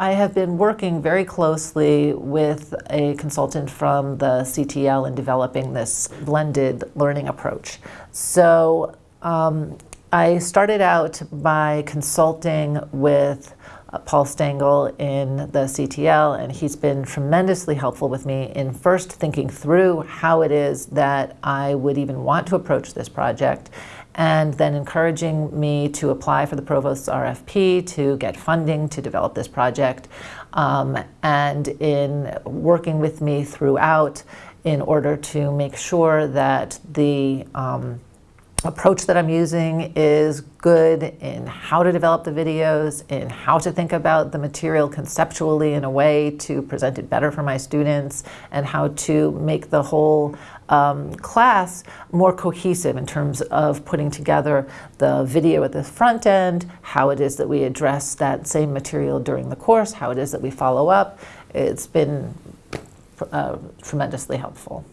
I have been working very closely with a consultant from the CTL in developing this blended learning approach. So um, I started out by consulting with Paul Stengel in the CTL, and he's been tremendously helpful with me in first thinking through how it is that I would even want to approach this project and then encouraging me to apply for the Provost's RFP to get funding to develop this project, um, and in working with me throughout in order to make sure that the um, approach that I'm using is good in how to develop the videos, in how to think about the material conceptually in a way to present it better for my students, and how to make the whole um, class more cohesive in terms of putting together the video at the front end, how it is that we address that same material during the course, how it is that we follow up. It's been uh, tremendously helpful.